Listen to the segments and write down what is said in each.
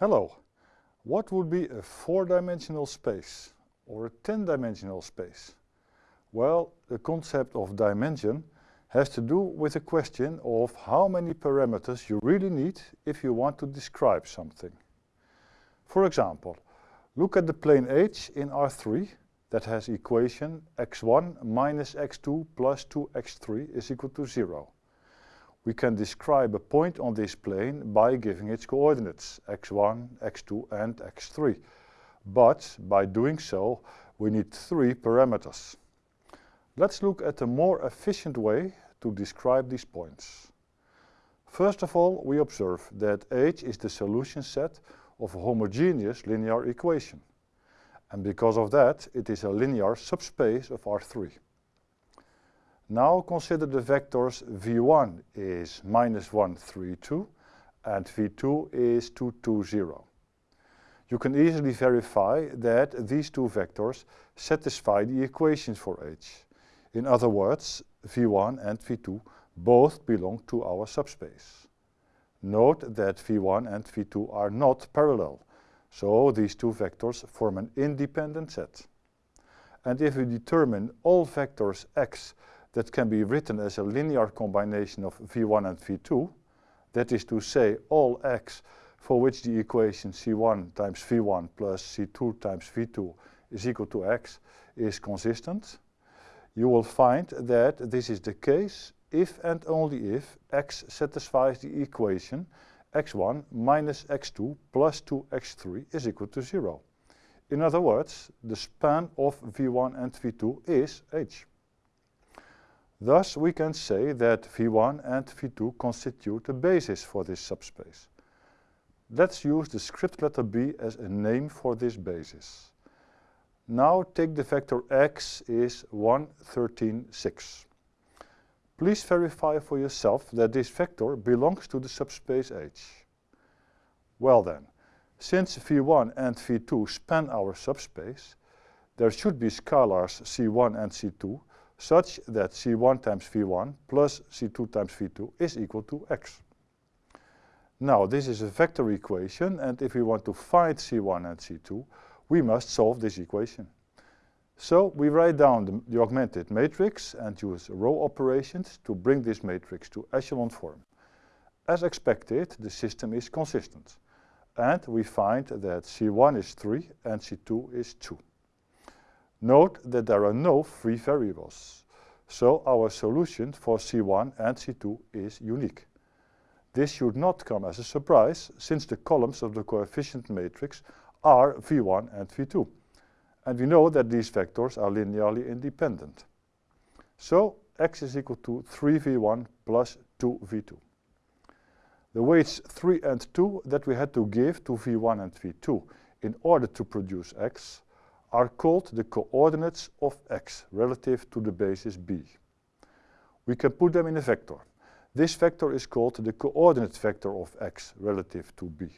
Hello. What would be a four-dimensional space or a 10-dimensional space? Well, the concept of dimension has to do with the question of how many parameters you really need if you want to describe something. For example, look at the plane H in R3 that has equation x1 minus x2 plus 2x3 is equal to 0 we can describe a point on this plane by giving its coordinates x1, x2 and x3. But by doing so, we need three parameters. Let's look at a more efficient way to describe these points. First of all, we observe that H is the solution set of a homogeneous linear equation. And because of that, it is a linear subspace of R3. Now consider the vectors v1 is minus 1, 3, 2 and v2 is 2, 2, 0. You can easily verify that these two vectors satisfy the equations for H. In other words, v1 and v2 both belong to our subspace. Note that v1 and v2 are not parallel, so these two vectors form an independent set. And if we determine all vectors x that can be written as a linear combination of v1 and v2, that is to say all x for which the equation c1 times v1 plus c2 times v2 is equal to x is consistent, you will find that this is the case if and only if x satisfies the equation x1 minus x2 plus 2x3 is equal to 0. In other words, the span of v1 and v2 is h. Thus, we can say that V1 and V2 constitute a basis for this subspace. Let's use the script letter B as a name for this basis. Now take the vector x is 1, 13, 6. Please verify for yourself that this vector belongs to the subspace H. Well then, since V1 and V2 span our subspace, there should be scalars C1 and C2 such that C1 times V1 plus C2 times V2 is equal to X. Now this is a vector equation and if we want to find C1 and C2 we must solve this equation. So we write down the, the augmented matrix and use row operations to bring this matrix to echelon form. As expected the system is consistent and we find that C1 is 3 and C2 is 2. Note that there are no free variables. So our solution for C1 and C2 is unique. This should not come as a surprise, since the columns of the coefficient matrix are V1 and V2. And we know that these vectors are linearly independent. So x is equal to 3v1 plus 2v2. The weights 3 and 2 that we had to give to v1 and v2 in order to produce x are called the coordinates of x relative to the basis b. We can put them in a vector. This vector is called the coordinate vector of x relative to b.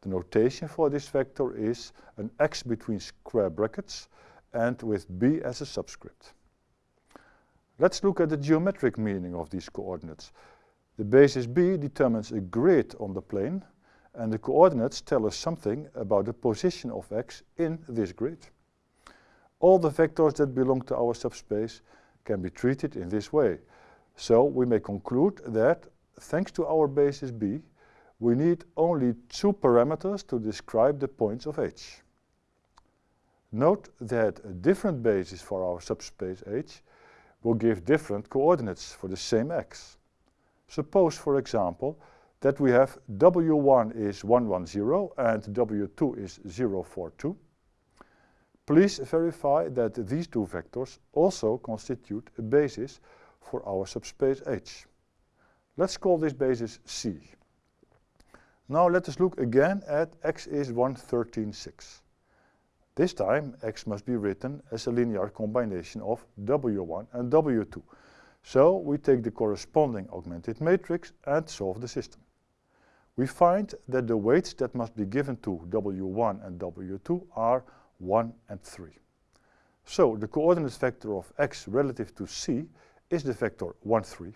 The notation for this vector is an x between square brackets and with b as a subscript. Let's look at the geometric meaning of these coordinates. The basis b determines a grid on the plane and the coordinates tell us something about the position of x in this grid. All the vectors that belong to our subspace can be treated in this way. So we may conclude that, thanks to our basis B, we need only two parameters to describe the points of H. Note that a different basis for our subspace H will give different coordinates for the same x. Suppose, for example, that we have W1 is 110 and W2 is 042. Please verify that these two vectors also constitute a basis for our subspace H. Let's call this basis C. Now let us look again at x is 1, 13, 6. This time x must be written as a linear combination of W1 and W2. So we take the corresponding augmented matrix and solve the system we find that the weights that must be given to W1 and W2 are 1 and 3. So the coordinate vector of x relative to c is the vector 1, 3.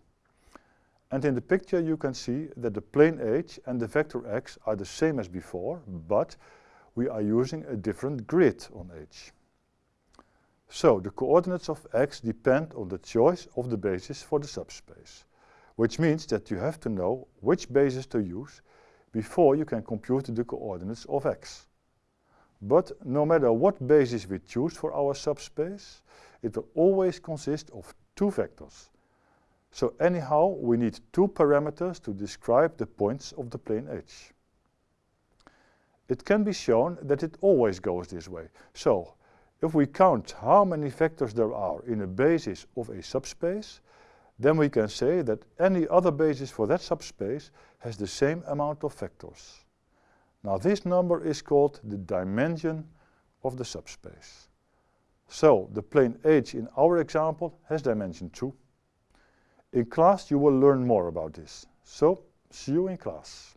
And in the picture you can see that the plane h and the vector x are the same as before, but we are using a different grid on h. So the coordinates of x depend on the choice of the basis for the subspace, which means that you have to know which basis to use before you can compute the coordinates of x. But no matter what basis we choose for our subspace, it will always consist of two vectors. So anyhow, we need two parameters to describe the points of the plane H. It can be shown that it always goes this way. So, if we count how many vectors there are in a basis of a subspace, then we can say that any other basis for that subspace has the same amount of vectors. Now this number is called the dimension of the subspace. So the plane H in our example has dimension 2. In class you will learn more about this. So see you in class.